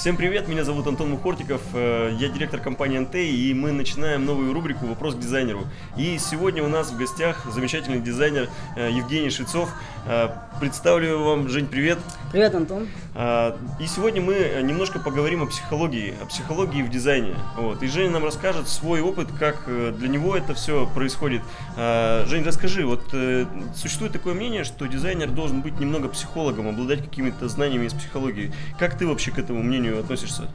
Всем привет, меня зовут Антон Мухортиков, э, я директор компании НТ, и мы начинаем новую рубрику «Вопрос к дизайнеру». И сегодня у нас в гостях замечательный дизайнер э, Евгений Швецов. Э, представлю вам, Жень, привет. Привет, Антон. И сегодня мы немножко поговорим о психологии, о психологии в дизайне. Вот. И Женя нам расскажет свой опыт, как для него это все происходит. Жень, расскажи, вот существует такое мнение, что дизайнер должен быть немного психологом, обладать какими-то знаниями из психологии. Как ты вообще к этому мнению относишься?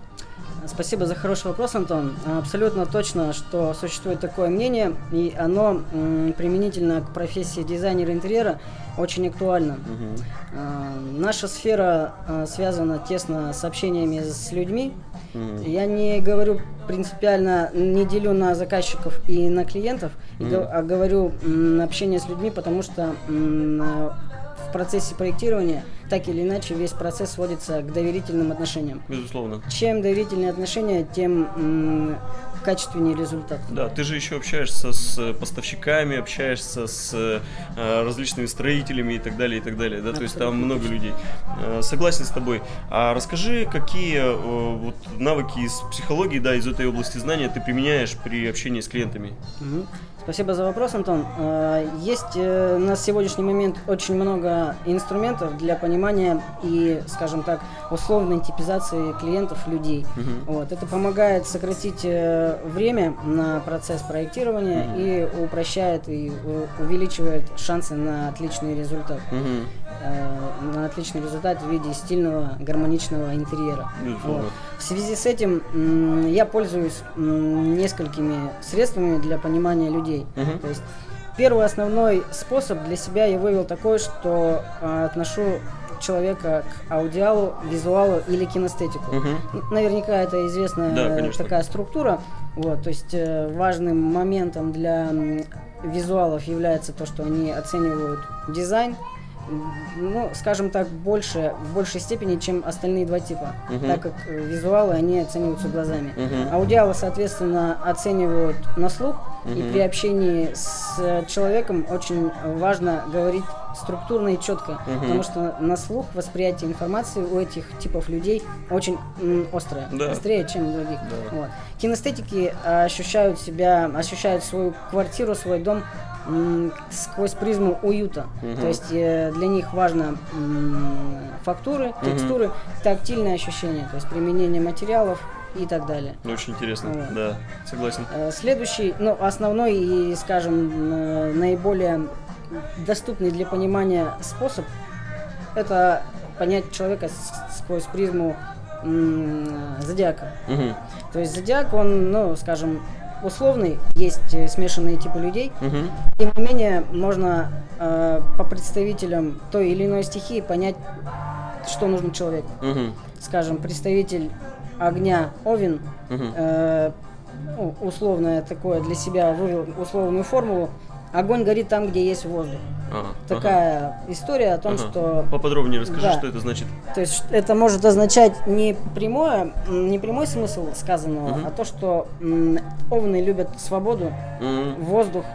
Спасибо за хороший вопрос, Антон. Абсолютно точно, что существует такое мнение, и оно применительно к профессии дизайнера интерьера очень актуально. Угу. Наша сфера а, связана тесно с общениями с людьми. Угу. Я не говорю принципиально, не делю на заказчиков и на клиентов, угу. а говорю общение с людьми, потому что в процессе проектирования так или иначе весь процесс сводится к доверительным отношениям. Безусловно. Чем доверительные отношения, тем качественнее результат. Да, ты же еще общаешься с поставщиками, общаешься с э, различными строителями и так далее, и так далее, да, Абсолютно. то есть там много людей. Э, согласен с тобой. А расскажи, какие э, вот навыки из психологии, да, из этой области знания ты применяешь при общении с клиентами? Угу. Спасибо за вопрос, Антон. Э, есть э, на сегодняшний момент очень много инструментов для понимания и, скажем так, условной типизации клиентов, людей. Угу. Вот. Это помогает сократить э, время на процесс проектирования угу. и упрощает и увеличивает шансы на отличный результат. Угу. На отличный результат в виде стильного, гармоничного интерьера. Вот. В связи с этим я пользуюсь несколькими средствами для понимания людей людей. Угу. То есть первый основной способ для себя я вывел такой, что э, отношу человека к аудиалу, визуалу или кинестетику. Угу. Наверняка это известная да, такая структура. Вот, то есть э, важным моментом для визуалов является то, что они оценивают дизайн, ну, скажем так, больше, в большей степени, чем остальные два типа, uh так как э, визуалы, они оцениваются глазами. uh Аудиалы, соответственно, оценивают на слух, uh и при общении с человеком очень важно говорить структурно и четко, uh потому что на слух восприятие информации у этих типов людей очень м, острое, да. острее, чем у других. Да. Вот. Кинестетики ощущают себя, ощущают свою квартиру, свой дом сквозь призму уюта. Угу. То есть э, для них важно фактуры, текстуры, угу. тактильное ощущение, то есть применение материалов и так далее. Ну, очень интересно, вот. да, согласен. Э, следующий, ну, основной и, скажем, э, наиболее доступный для понимания способ – это понять человека сквозь призму зодиака. Угу. То есть зодиак, он, ну, скажем, условный, есть э, смешанные типы людей. Угу. Тем не менее, можно э, по представителям той или иной стихии понять, что нужно человеку. Угу. Скажем, представитель огня Овен, угу. э, ну, условное такое для себя вывел условную формулу. Огонь горит там, где есть воздух. Ага, Такая ага. история о том, ага. что... Поподробнее расскажи, да. что это значит. То есть это может означать не, прямое, не прямой смысл сказанного, угу. а то, что овны любят свободу, угу. воздух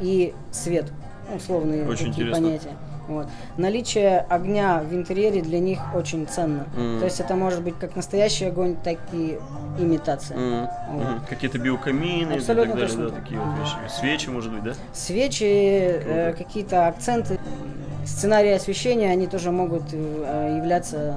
и свет. Условные Очень такие интересно. понятия. Вот. Наличие огня в интерьере для них очень ценно. Mm. То есть это может быть как настоящий огонь, так и имитация. Mm. Вот. Mm. Какие-то биокамины Абсолютно и так далее, да, такие вот вещи. Свечи, может быть, да? Свечи, э, какие-то акценты, сценарии освещения, они тоже могут э, являться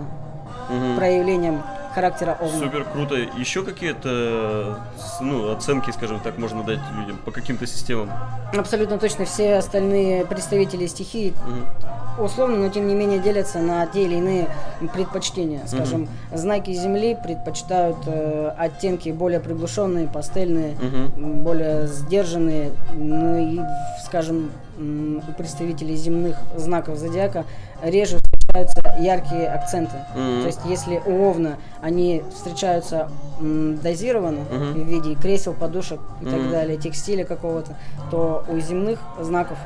mm-hmm. проявлением характера Овна. Супер круто. Еще какие-то ну, оценки, скажем так, можно дать людям по каким-то системам? Абсолютно точно. Все остальные представители стихии угу. условно, но тем не менее делятся на те или иные предпочтения. Скажем, угу. знаки Земли предпочитают э, оттенки более приглушенные, пастельные, угу. более сдержанные. Ну и, скажем, у представителей земных знаков зодиака реже встречаются яркие акценты. Mm-hmm. То есть, если у Овна они встречаются дозированно mm-hmm. в виде кресел, подушек и mm-hmm. так далее, текстиля какого-то, то у земных знаков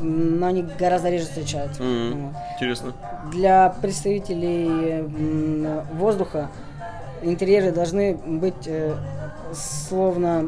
но они гораздо реже встречаются. Mm-hmm. Вот. Интересно. Для представителей воздуха интерьеры должны быть э, словно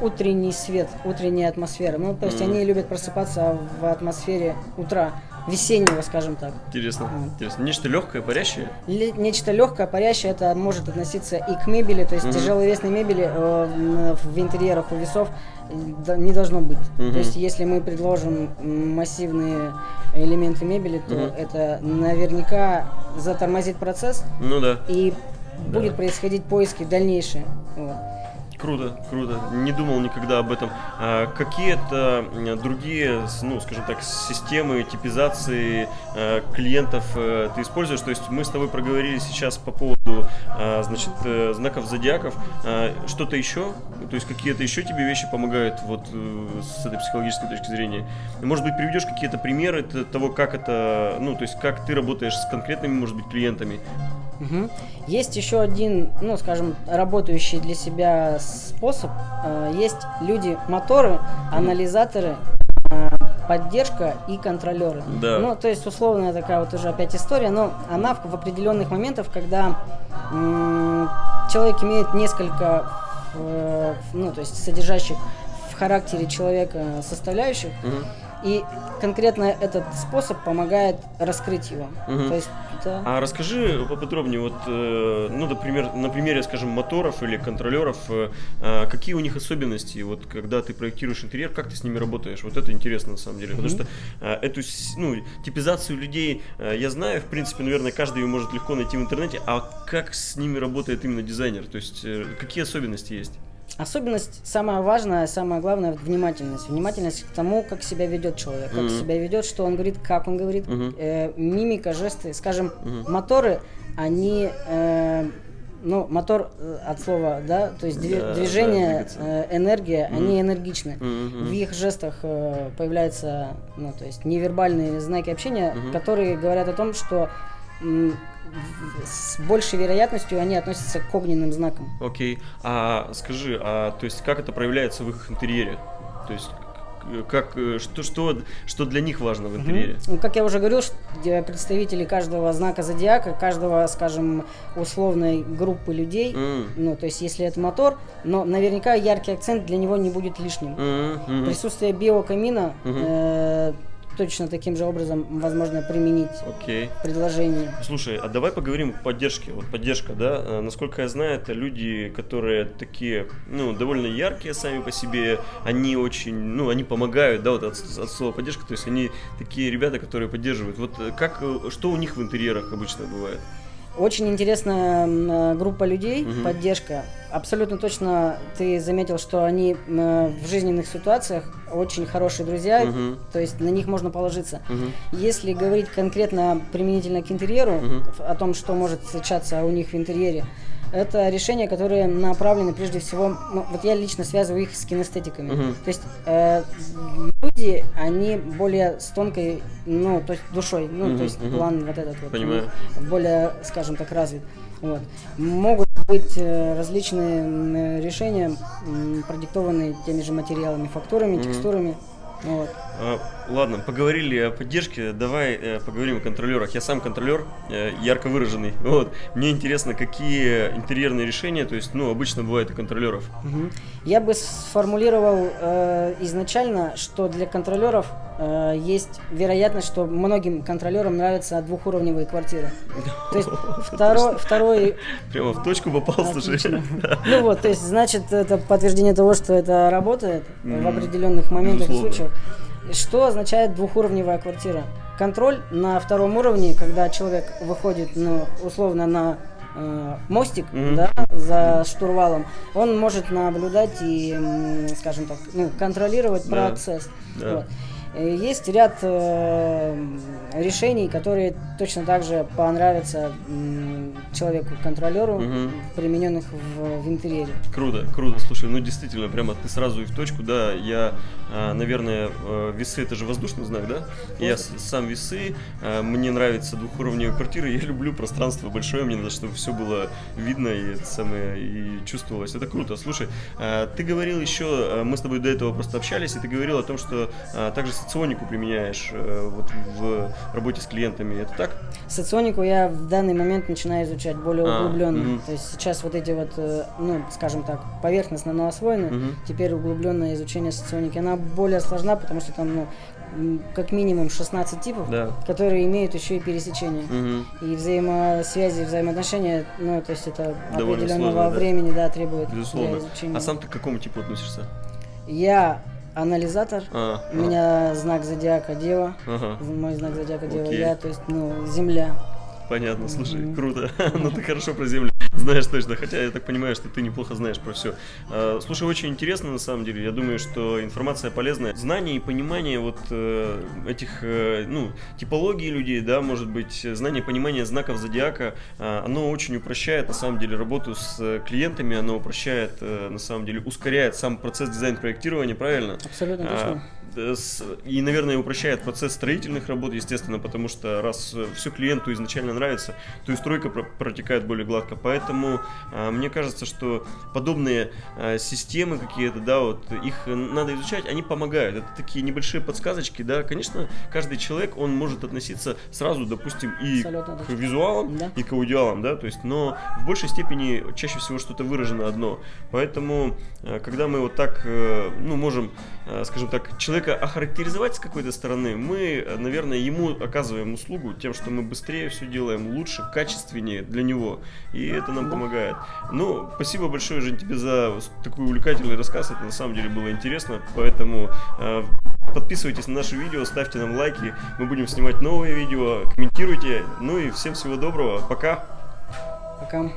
утренний свет, утренняя атмосфера. Ну, то есть mm-hmm. они любят просыпаться в атмосфере утра. Весеннего, скажем так. Интересно, интересно. Нечто легкое, парящее? Нечто легкое, парящее, это может относиться и к мебели, то есть угу. тяжеловесной мебели э, в интерьерах у весов не должно быть. Угу. То есть если мы предложим массивные элементы мебели, то угу. это наверняка затормозит процесс. Ну да. И да. будет происходить поиски дальнейшие. Вот. Круто, круто. Не думал никогда об этом. А какие-то другие, ну, скажем так, системы типизации а, клиентов а, ты используешь? То есть мы с тобой проговорили сейчас по поводу, значит, э, знаков зодиаков. Что-то еще? То есть какие-то еще тебе вещи помогают вот э, с этой психологической точки зрения? Может быть, приведешь какие-то примеры того, как это, ну, то есть как ты работаешь с конкретными, может быть, клиентами? Угу. Есть еще один, ну, скажем, работающий для себя способ. Э, есть люди-моторы, анализаторы, э, поддержка и контролеры. Да. Ну, то есть, условная такая вот уже опять история, но она в, в определенных моментах, когда человек имеет несколько, э, ну, то есть, содержащих в характере человека составляющих, угу. И конкретно этот способ помогает раскрыть его. Угу. То есть, да. А расскажи поподробнее, вот, э, ну, например, на примере, скажем, моторов или контролеров, э, а какие у них особенности, вот, когда ты проектируешь интерьер, как ты с ними работаешь? Вот это интересно на самом деле, угу. потому что э, эту, ну, типизацию людей я знаю, в принципе, наверное, каждый ее может легко найти в интернете, а как с ними работает именно дизайнер? То есть, какие особенности есть? Особенность самая важная, самое главное внимательность. Внимательность к тому, как себя ведет человек, как mm-hmm. себя ведет, что он говорит, как он говорит, mm-hmm. э, мимика, жесты. Скажем, mm-hmm. моторы, они э, ну, мотор э, от слова, да, то есть да, движение, да, э, энергия, mm. они энергичны. Mm-hmm. В их жестах э, появляются, ну, то есть невербальные знаки общения, mm-hmm. которые говорят о том, что с большей вероятностью они относятся к огненным знакам. Окей. А скажи, а то есть как это проявляется в их интерьере? То есть как, э, что, что, что для них важно в интерьере? Угу. Ну, как я уже говорил, представители каждого знака зодиака, каждого, скажем, условной группы людей, mm. ну, то есть если это мотор, но наверняка яркий акцент для него не будет лишним. Mm -hmm. Присутствие биокамина mm -hmm. э, точно таким же образом возможно применить okay. предложение. Слушай, а давай поговорим о поддержке. Вот поддержка, да, э, насколько я знаю, это люди, которые такие, ну, довольно яркие сами по себе, они очень, ну, они помогают, да, вот от, от слова поддержка, то есть они такие ребята, которые поддерживают. Вот э, как, э, что у них в интерьерах обычно бывает? Очень интересная группа людей, угу. поддержка. Абсолютно точно ты заметил, что они в жизненных ситуациях очень хорошие друзья, угу. то есть на них можно положиться. Угу. Если говорить конкретно применительно к интерьеру, угу. о том, что может встречаться у них в интерьере, это решения, которые направлены прежде всего, ну, вот я лично связываю их с кинестетиками. Uh-huh. То есть э, люди, они более с тонкой, ну, то есть душой, ну, uh-huh, то есть uh-huh. план вот этот вот, Понимаю. более, скажем так, развит. Вот. Могут быть э, различные решения, продиктованные теми же материалами, фактурами, uh-huh. текстурами. Вот. А, ладно, поговорили о поддержке, давай э, поговорим о контролерах. Я сам контролер, э, ярко выраженный. Вот. Мне интересно, какие интерьерные решения, то есть, ну, обычно бывает у контролеров. Угу. Я бы сформулировал э, изначально, что для контролеров э, есть вероятность, что многим контролерам нравятся двухуровневые квартиры. То есть второй, второй... Прямо в точку попал, слушай. Ну вот, то есть, значит, это подтверждение того, что это работает в определенных моментах и случаях. Что означает двухуровневая квартира? Контроль на втором уровне, когда человек выходит, ну, условно, на э, мостик, mm-hmm. да, за штурвалом, он может наблюдать и, скажем так, ну, контролировать да. процесс. Да. Вот. Э, есть ряд э, решений, которые точно так же понравятся человеку-контролеру, угу. примененных в, в интерьере. Круто, круто. Слушай, ну действительно, прямо ты сразу и в точку, да. Я, э, наверное, э, весы это же воздушный знак, да? Просто. Я сам весы, э, мне нравится двухуровневые квартиры, я люблю пространство большое, мне надо, чтобы все было видно и это самое и чувствовалось. Это круто. Слушай, э, ты говорил еще, мы с тобой до этого просто общались, и ты говорил о том, что также соционику применяешь э, вот в работе с клиентами, это так? Соционику я в данный момент начинаю изучать более а, углубленно. Угу. То есть сейчас вот эти вот, э, ну, скажем так, поверхностно, но освоены. Угу. Теперь углубленное изучение соционики, она более сложна, потому что там, ну, как минимум 16 типов, Да. которые имеют еще и пересечения. Мгм. И взаимосвязи, взаимоотношения, ну, то есть это Довольно определенного сложно, да. времени, да, требует Безусловно. для изучения. А сам ты к какому типу относишься? Я анализатор, А, у меня знак зодиака Дева, Ага. мой знак зодиака Дева, Окей. я, то есть, ну, Земля. Понятно, слушай, круто. ну ты хорошо про землю знаешь точно, хотя я так понимаю, что ты неплохо знаешь про все. слушай, очень интересно на самом деле. Я думаю, что информация полезная. Знание и понимание вот э, этих, э, ну, типологий людей, да, может быть, знание, понимание знаков зодиака, э, оно очень упрощает на самом деле работу с э, клиентами, оно упрощает, на самом деле, ускоряет сам процесс дизайн-проектирования, правильно? Абсолютно А, точно. И, наверное, упрощает процесс строительных работ, естественно, потому что раз все клиенту изначально нравится, то и стройка про- протекает более гладко. Поэтому а, мне кажется, что подобные а, системы какие-то, да, вот их надо изучать, они помогают. Это такие небольшие подсказочки, да. Конечно, каждый человек, он может относиться сразу, допустим, и Абсолютно к визуалам, Да. и к аудиалам, да, то есть, но в большей степени чаще всего что-то выражено одно. Поэтому, э, когда мы вот так, э, ну, можем, э, скажем так, человека охарактеризовать с какой-то стороны, мы, э, наверное, ему оказываем услугу тем, что мы быстрее все делаем, лучше, качественнее для него, и это нам помогает. Ну, спасибо большое, Жень, тебе за такой увлекательный рассказ, это на самом деле было интересно, поэтому э, Подписывайтесь на наши видео, ставьте нам лайки, мы будем снимать новые видео, комментируйте. Ну и всем всего доброго, пока! Пока.